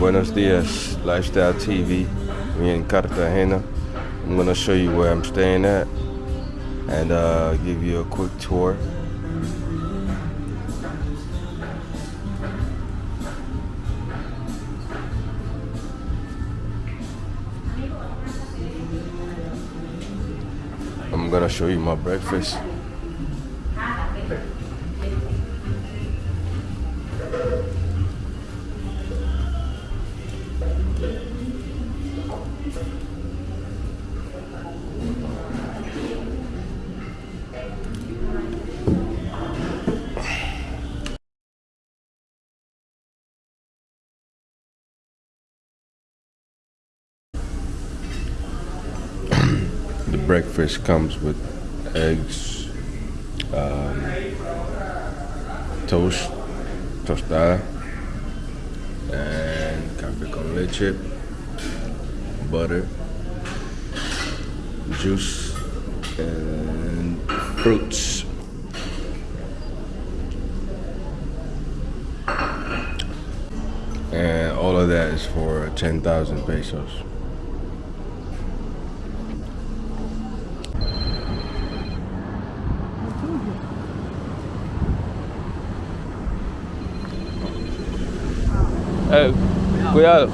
Buenos dias, Lifestyle TV. We in Cartagena. I'm gonna show you where I'm staying at and uh, give you a quick tour. I'm gonna show you my breakfast. Breakfast comes with eggs, um, toast, tostada, and café con leche, butter, juice, and fruits. And all of that is for 10,000 pesos. Eh, cuidado.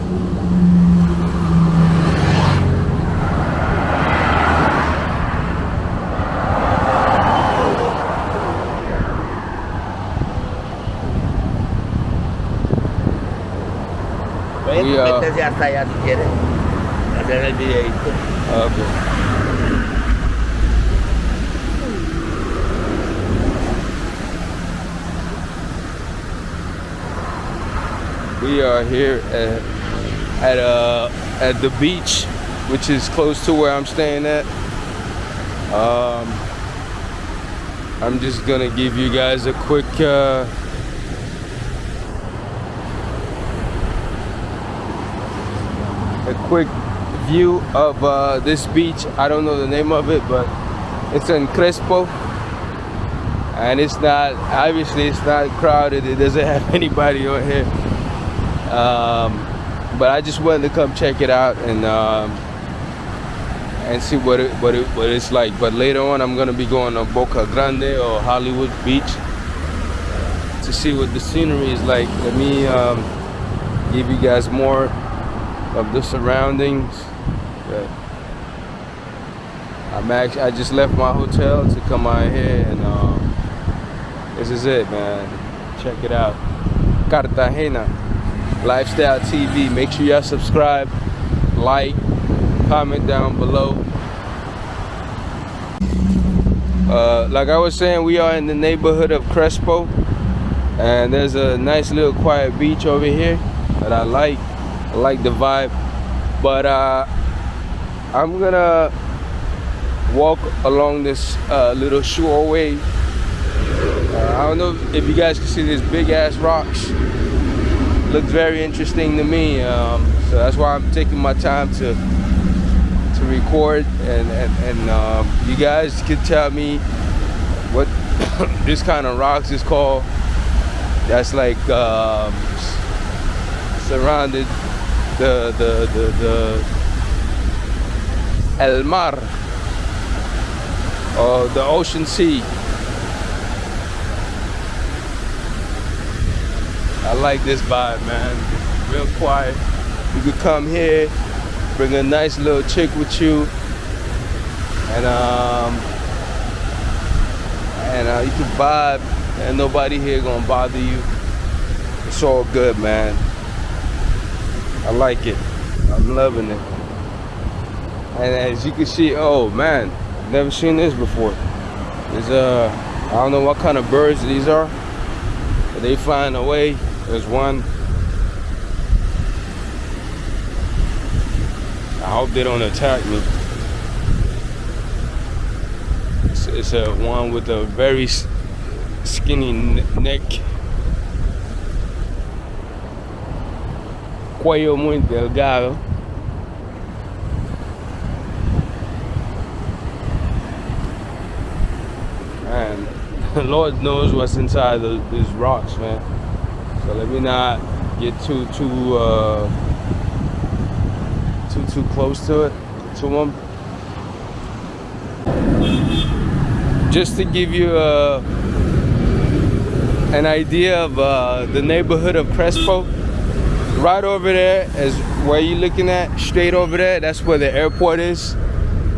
Meterse hasta allá si quieres. Hacer el videito. Okay. We are here at at uh at the beach, which is close to where I'm staying at. Um, I'm just gonna give you guys a quick uh, a quick view of uh, this beach. I don't know the name of it, but it's in Crespo. And it's not, obviously it's not crowded. It doesn't have anybody on here. Um, but I just wanted to come check it out and um, and see what it, what it, what it's like. But later on, I'm gonna be going to Boca Grande or Hollywood Beach to see what the scenery is like. Let me um, give you guys more of the surroundings. I'm actually, I just left my hotel to come out here and um, this is it, man. Check it out. Cartagena Lifestyle TV. Make sure y'all subscribe, like, comment down below. Uh, like I was saying, we are in the neighborhood of Crespo, and there's a nice little quiet beach over here that I like. I like the vibe, but uh, I'm gonna walk along this uh, little shoreway. Uh, I don't know if you guys can see these big ass rocks. Looks very interesting to me, um, so that's why I'm taking my time to to record, and and, and um, you guys can tell me what this kind of rocks is called. That's like um, surrounded the the the the El Mar or the ocean sea. I like this vibe, man. Real quiet. You could come here, bring a nice little chick with you, and um, and uh, you can vibe, and nobody here gonna bother you. It's all good, man. I like it. I'm loving it. And as you can see, oh man, never seen this before. There's uh, I don't know what kind of birds these are, but they find a way. There's one. I hope they don't attack me. It's, it's a one with a very skinny neck. Cuello muy delgado. And the Lord knows what's inside the, these rocks, man. So let me not get too too uh, too too close to it to them. Just to give you uh, an idea of uh, the neighborhood of Crespo, right over there is where you're looking at, straight over there. That's where the airport is.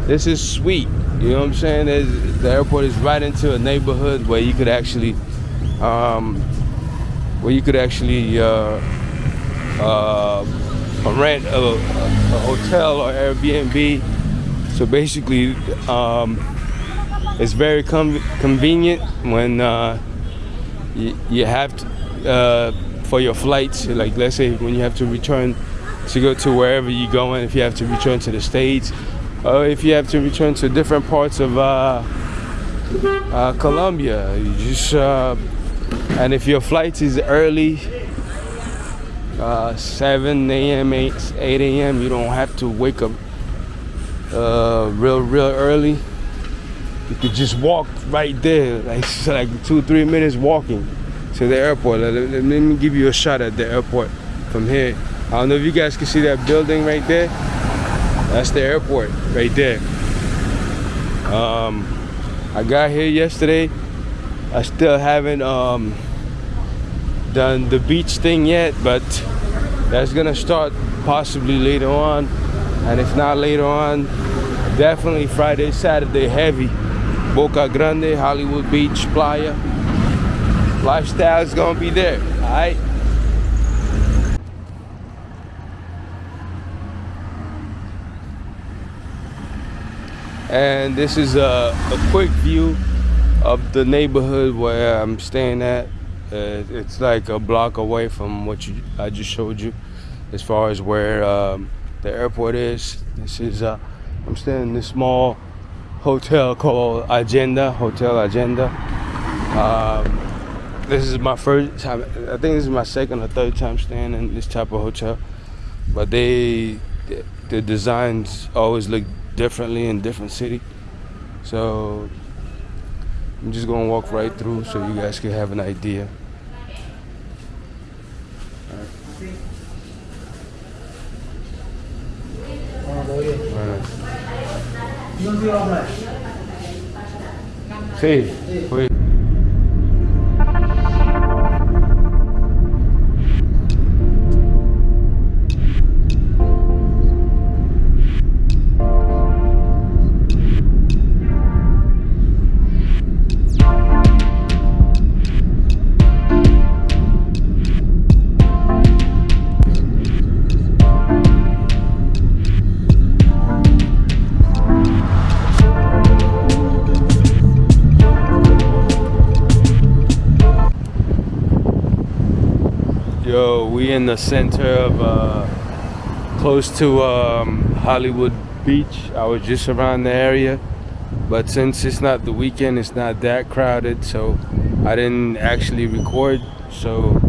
This is sweet. You know what I'm saying? There's, the airport is right into a neighborhood where you could actually, um, where you could actually uh, uh, rent a, a, hotel or Airbnb. So basically, um, it's very convenient when uh, you, you have to, uh, for your flights. Like let's say when you have to return to go to wherever you're going, if you have to return to the States, or if you have to return to different parts of uh, uh, Colombia, you just uh, and if your flight is early, uh, 7 a.m., 8, 8 a.m., you don't have to wake up uh, real, real early. You could just walk right there, like like two, three minutes walking to the airport. Let, let me give you a shot at the airport from here. I don't know if you guys can see that building right there. That's the airport right there. Um, I got here yesterday. I still haven't um, done the beach thing yet, but that's gonna start possibly later on. And if not later on, definitely Friday, Saturday heavy. Boca Grande, Hollywood Beach, Playa. Lifestyle is gonna be there, all right? And this is a, a quick view of the neighborhood where I'm staying at. Uh, it's like a block away from what you, I just showed you as far as where um, the airport is. This is, uh, I'm staying in this small hotel called Agenda, Hotel Agenda. Um, this is my first time, I think this is my second or third time staying in this type of hotel. But they, the designs always look differently in different city. So I'm just gonna walk right through so you guys can have an idea. Sí, fui. Yo, in the center of uh, close to um, Hollywood Beach. I was just around the area, but since it's not the weekend, it's not that crowded, so I didn't actually record. So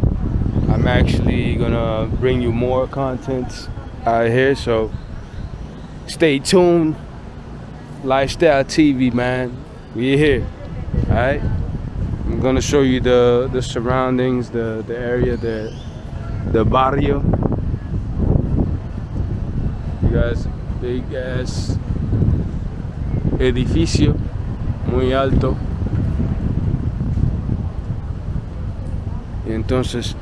I'm actually gonna bring you more content out here. So stay tuned. Lifestyle TV, man. We're here. All right. I'm gonna show you the the surroundings, the the area, the the barrio. You guys, big ass edificio, muy alto. Y entonces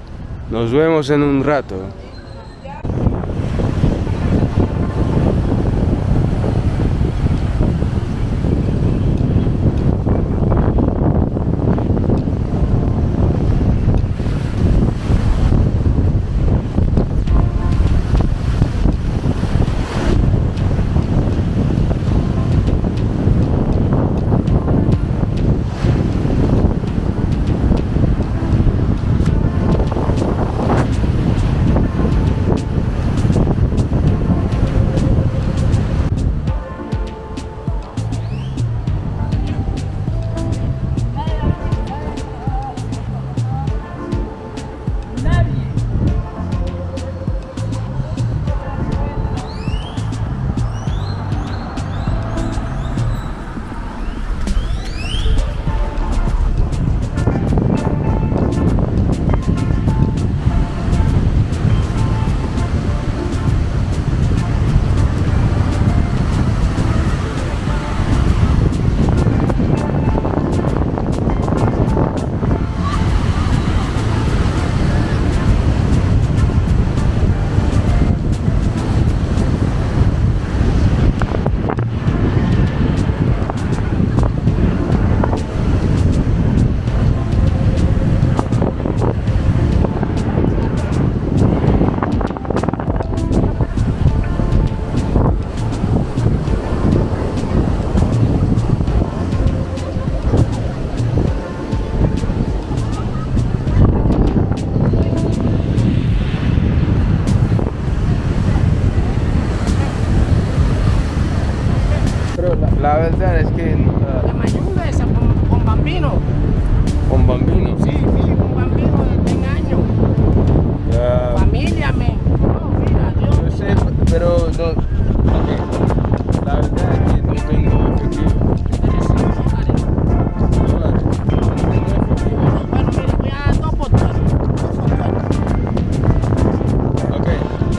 nos vemos en un rato. La verdad es que... Uh, la mayuda es con, bambino. ¿Con bambino? Sí, sí, con bambino de 10 años. Familia, me. No, mira, Dios. Yo sé, pero... No, okay. La verdad es que no tengo efectivo. Bueno, mira, voy a dar dos. Ok,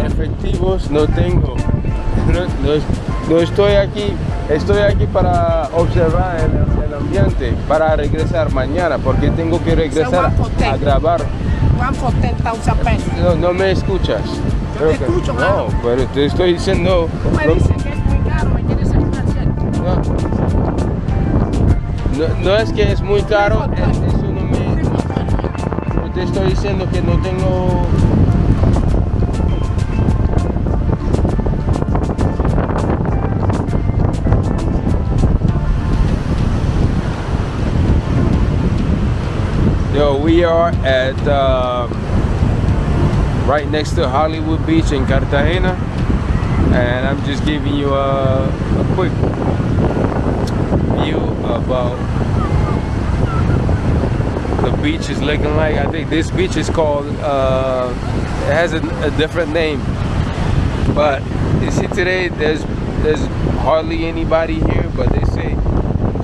efectivos no tengo. no, no estoy aquí estoy aquí para observar el, el ambiente, para regresar mañana, porque tengo que regresar a grabar. One for 10,000 pesos. No, no me escuchas. Yo te que- escucho, No, claro. pero te estoy diciendo. Tú me no- dices que es muy caro, me quieres ayudar, ¿cierto? no, no- no es que es muy caro, es- eso no me. Te estoy diciendo que no tengo. We are at uh, right next to Hollywood Beach in Cartagena, and I'm just giving you a, a quick view about the beach is looking like. I think this beach is called. Uh, it has a, a different name, but you see today there's there's hardly anybody here, but they say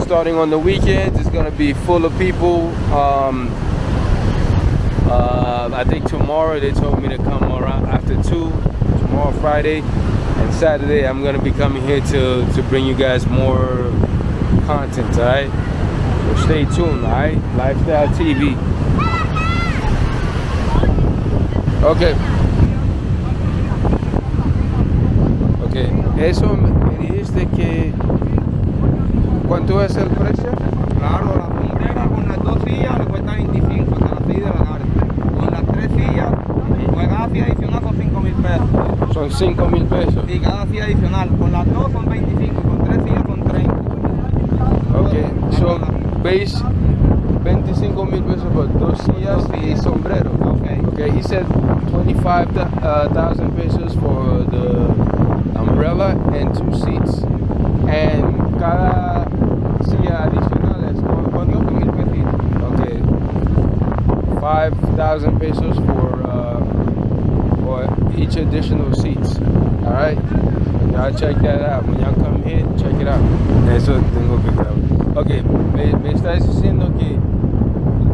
starting on the weekends it's gonna be full of people. Um, uh, I think tomorrow they told me to come around after two. Tomorrow Friday and Saturday I'm gonna be coming here to to bring you guys more content. All right. So stay tuned. All right. Lifestyle TV. Okay. Okay. Eso me dijiste que ¿cuánto es el precio? Claro, la sombrera con las dos sillas le cuesta 25 hasta las 6 de la tarde. Con las tres sillas, silla adicional son 5 mil pesos. Son 5 mil pesos. Y cada silla adicional, con las dos son 25, con tres sillas son 30. Okay, so base 25 mil pesos por dos sillas y sombrero. Okay. Okay, he said 25,000 pesos for the umbrella and two seats. And cada silla adicional es ¿cu- cuánto? mil pesitos. Okay, 5,000 pesos uh, for each additional seats. All right, y'all check that out. When y'all come here, check it out. Eso tengo que grabar. Okay, me, me estás diciendo que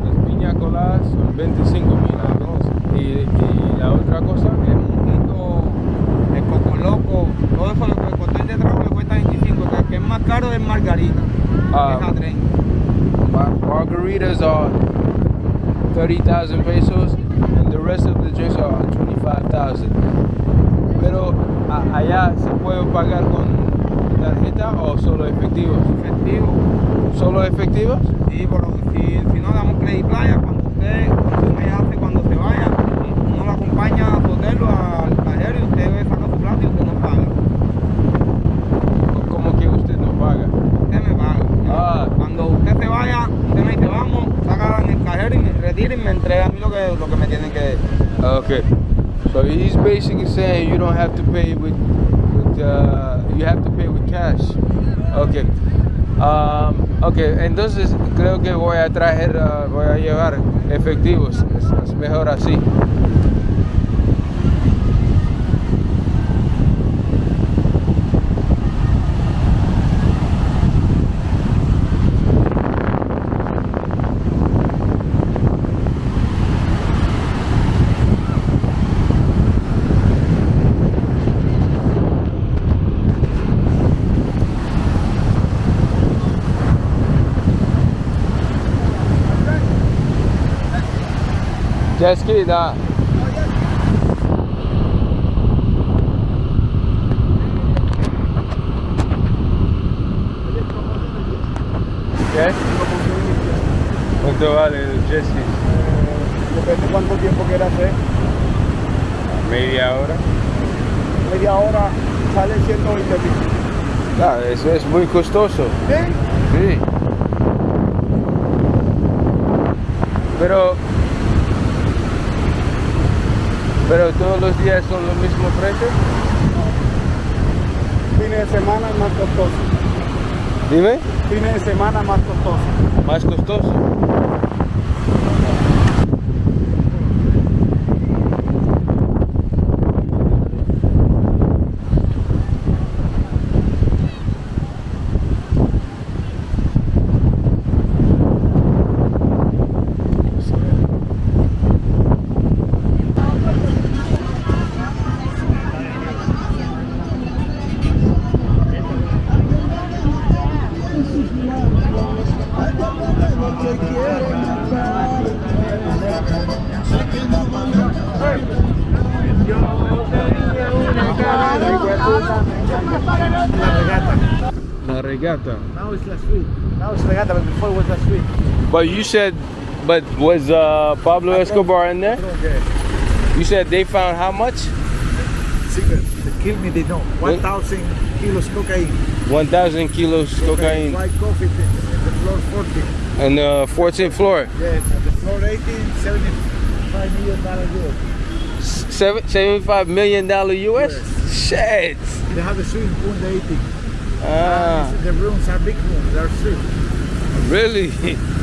las piña coladas son 25 mil y, y la otra cosa El mojito, el coco loco, todo eso, el cóctel de trago le cuesta 25, que, que es más caro es margarita, Ah. que es a 30. Mar- margaritas are 30,000 pesos rest of the drinks are 25,000. Pero a- allá se puede pagar con tarjeta o solo efectivos. Efectivo. ¿Solo efectivos? Sí, pero si, si no damos credit playa, cuando usted consume hace cuando se vaya, uno lo acompaña a su hotel o al cajero y usted saca su plato y usted no paga. ¿O ¿Cómo que usted no paga? Usted me paga. Ah. Cuando usted se vaya, usted me dice, vamos, saca en el cajero y me retira y me entrega a mí lo que, lo que me tienen que... Okay. So he's basically saying you don't have to pay with, with uh, you have to pay with cash. Okay. Um, okay, entonces creo que voy a traer, uh, voy a llevar efectivos. Es, es mejor así. Jet ski, nah. ¿Qué? ¿Cuánto vale el jet ski? Depende cuánto tiempo quiera hacer. Media hora. Media hora sale 120 mil. Claro, eso es muy costoso. ¿Sí? Sí. Pero. Pero todos los días son los mismos precios. Fines de semana es más costoso. Dime. Fines de semana más costoso. Más costoso. But you said, but was uh, Pablo Escobar in there? You said they found how much? Secret. They killed me, they know. 1,000 kilos cocaine. 1,000 kilos cocaine. White coffee, the, the floor 14. And the 14th floor. Yes, the floor 18, 75 million dollar euro. Seven, 75 million dollar US? Shit. They have a swimming pool in the 18. Ah, The rooms are big rooms, they're street. really?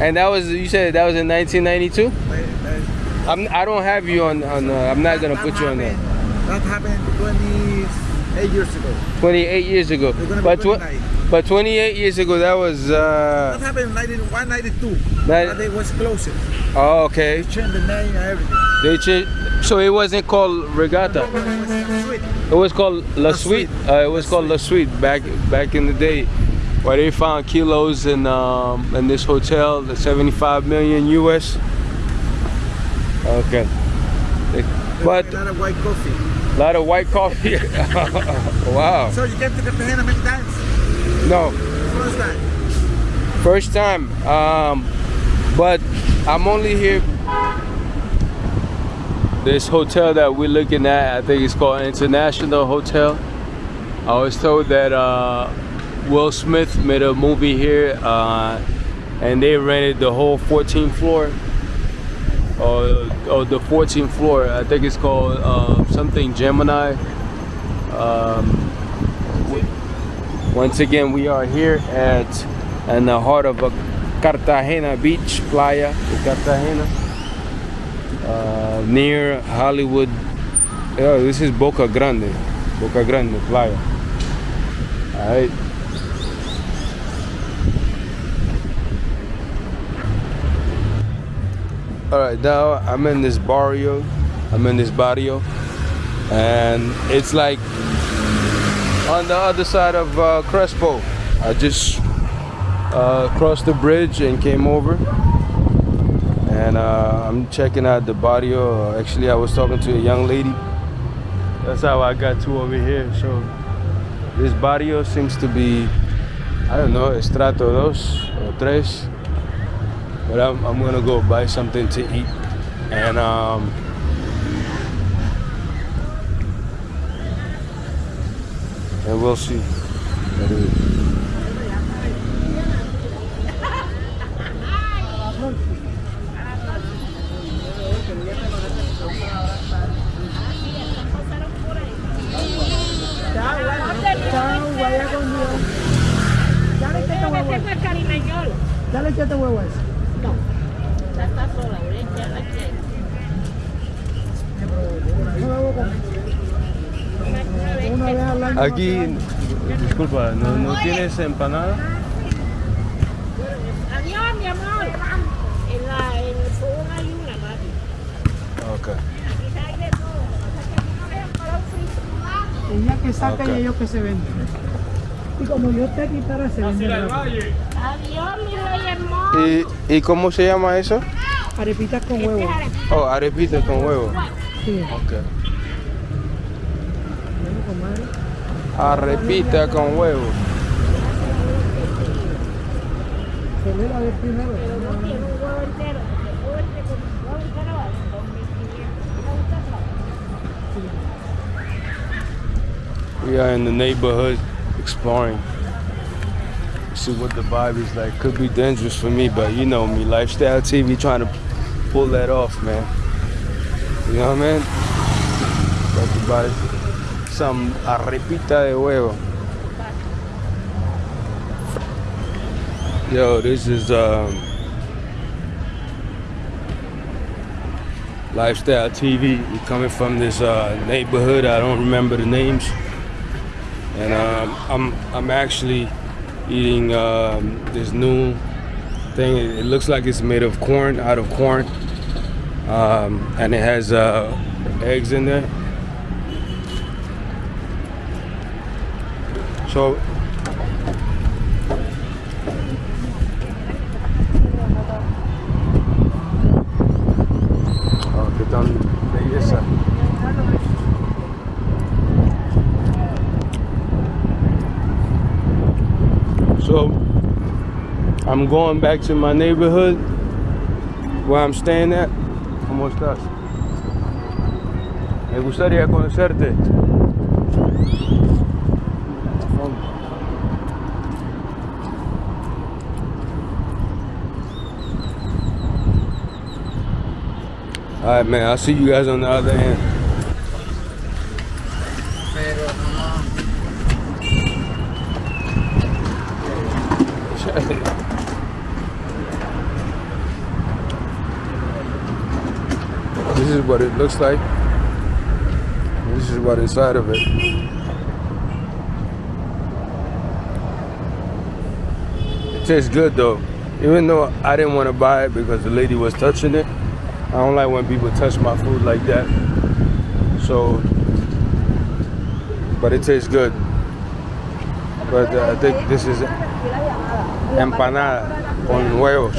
And that was, you said that was in 1992? They- they- I'm, I don't have you on, on uh, I'm not gonna that put you on there. happened- That happened 28 years ago. 28 years ago. They're gonna be But, tw- but 28 years ago, that was, That uh, happened in 91, 92. That- they was closed. oh, okay. They Changed the name and everything. They cha- so it wasn't called Regatta. It was It was called La La Suite. Suite. Uh, it was called La Suite back back in the day, where they found kilos in um, in this hotel, the 75 million US. Okay. But a lot of white coffee. a lot of white coffee. wow. So you came to Cartagena many times? No, First time. first time. Um, but I'm only here. This hotel that we're looking at, I think it's called International Hotel. I was told that uh, Will Smith made a movie here, uh, and they rented the whole 14th floor, or, the 14th floor. I think it's called uh, something Gemini. Um, once again, we are here at in the heart of a Cartagena Beach, Playa Cartagena, uh, near Hollywood. Oh, this is Boca Grande, Boca Grande Playa. All right. All right, now I'm in this barrio. I'm in this barrio, and it's like on the other side of uh, Crespo. I just uh, crossed the bridge and came over, and uh, I'm checking out the barrio. Actually, I was talking to a young lady. That's how I got to over here. So this barrio seems to be, I don't know, estrato dos or tres. But I'm, I'm gonna go buy something to eat, and um, and we'll see. what it is. Dale que tengo. Dale que te huevo es. Aquí, disculpa, ¿no, no tienes empanada? Adiós, mi amor. En, la, en el fogón hay una, papi. Ok. Un frito. Ella que saca Ok. y ellos que se venden. Y como yo te quitara, se rápido. Adiós, mi rey hermoso. ¿Y, ¿Y cómo se llama eso? Arepitas con Este huevo. Oh, arepita con huevo. Sí. Ok. ¿Me gusta eso? We are in the neighborhood exploring. See what the vibe is like. Could be dangerous for me, but you know me, lifestyle TV trying to pull that off, man. You know what I mean? Buy some arepita de huevo. Yo, this is um, lifestyle TV. We're coming from this uh, neighborhood. I don't remember the names, and um, I'm I'm actually eating um, this new thing. It, looks like it's made of corn, out of corn, um, and it has uh, eggs in there. So. Oh, belleza. I'm going back to my neighborhood where I'm staying at. ¿Cómo estás? Me gustaría conocerte. All right, man. I'll see you guys on the other end. this is what it looks like. This is what inside of it. It tastes good though. Even though I didn't want to buy it because the lady was touching it. I don't like when people touch my food like that. So, but it tastes good. But uh, I think this is empanada on huevos.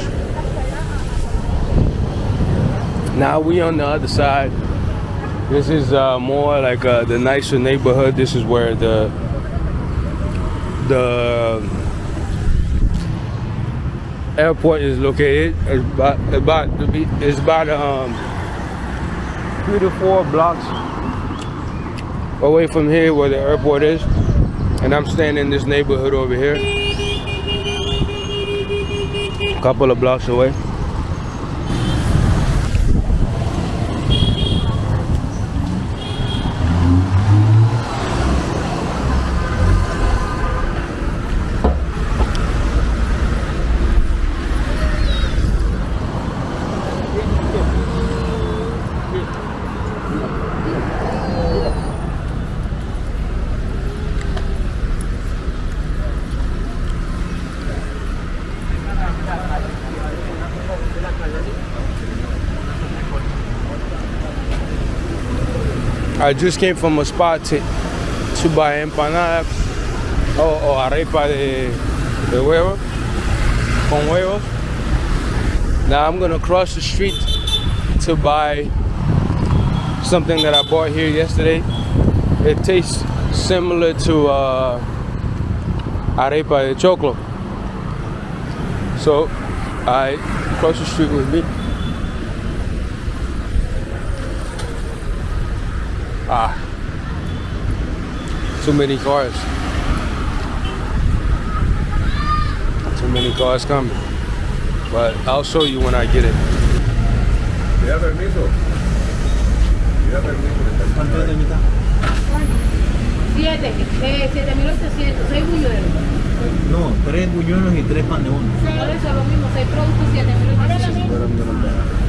Now we on the other side. This is uh, more like uh, the nicer neighborhood. This is where the the airport is located. It's about about to be it's about um three to four blocks away from here where the airport is. And I'm staying in this neighborhood over here. A couple of blocks away. I just came from a spot to, to buy empanadas o, o arepa de, de huevo, con huevos. Now I'm gonna cross the street to buy something that I bought here yesterday. It tastes similar to uh, arepa de choclo. So I cross the street with me. Ah, too many cars. Too many cars coming. But I'll show you when I get it. ¿Ya permiso? ¿Ya permiso? ¿Cuánto es de mitad? 7, eh, 7.800, 6 buñuelos. No, tres buñuelos y tres pan de uno. Por eso lo mismo, 6 productos, 7.800.